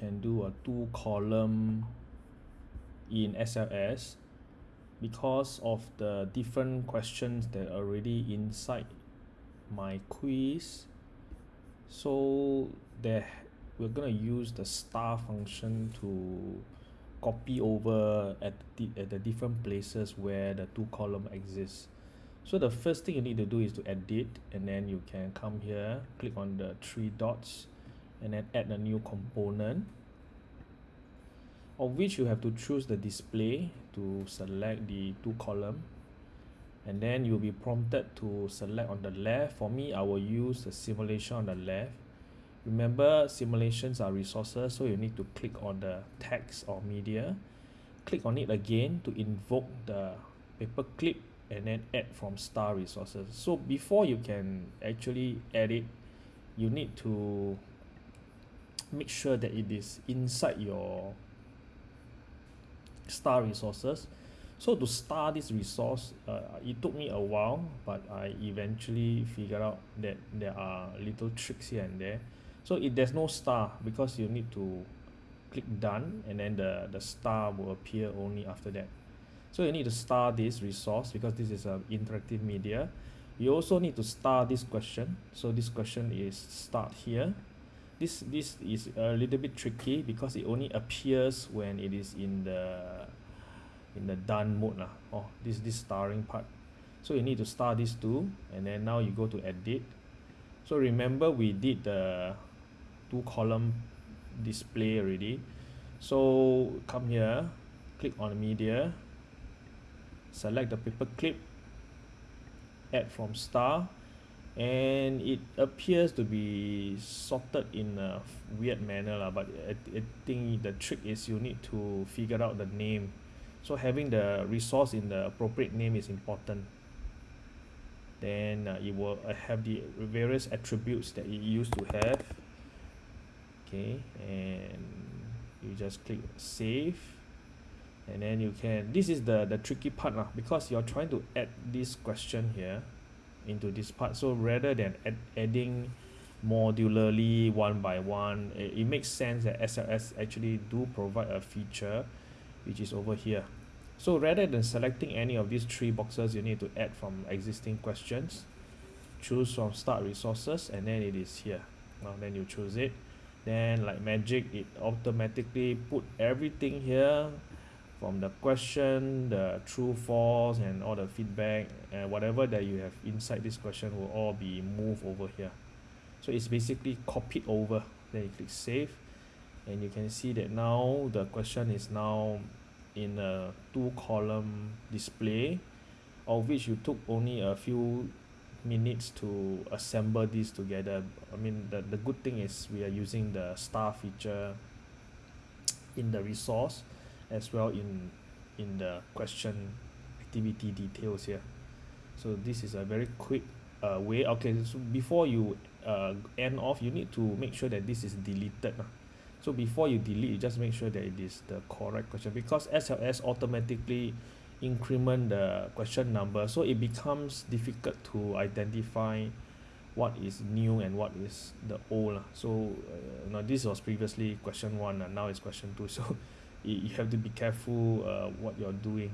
can do a two column in SLS because of the different questions that are already inside my quiz. So there we're to use the star function to copy over at the, at the different places where the two column exists. So the first thing you need to do is to edit and then you can come here click on the three dots and then add a new component. Of which you have to choose the display to select the two column. And then you'll be prompted to select on the left. For me I will use the simulation on the left. Remember simulations are resources so you need to click on the text or media. Click on it again to invoke the paperclip and then add from star resources. So before you can actually edit you need to make sure that it is inside your star resources. So to star this resource uh, it took me a while but I eventually figured out that there are little tricks here and there. So if there's no star because you need to click done and then the the star will appear only after that. So you need to star this resource because this is a interactive media. You also need to star this question. So this question is start here this this is a little bit tricky because it only appears when it is in the in the done mode lah. Oh this this starring part. So you need to star this too and then now you go to edit. So remember we did the two column display already. So come here click on media select the paper clip add from star and it appears to be sorted in a weird manner lah but I, I think the trick is you need to figure out the name. So having the resource in the appropriate name is important. Then uh, it will uh, have the various attributes that it used to have. Okay and you just click save. And then you can this is the the tricky part lah because you're trying to add this question here into this part. So rather than add, adding modularly one by one it, it makes sense that SLS actually do provide a feature which is over here. So rather than selecting any of these three boxes you need to add from existing questions choose from start resources and then it is here. Now then you choose it. Then like magic it automatically put everything here from the question the true false and all the feedback and whatever that you have inside this question will all be moved over here. So it's basically copied over. Then you click save. And you can see that now the question is now in a two column display of which you took only a few minutes to assemble this together. I mean the, the good thing is we are using the star feature in the resource as well in in the question activity details here so this is a very quick uh, way okay so before you uh, end off you need to make sure that this is deleted uh. so before you delete you just make sure that it is the correct question because SLS automatically increment the question number so it becomes difficult to identify what is new and what is the old uh. so uh, now this was previously question one and now it's question two so you, you have to be careful uh, what you're doing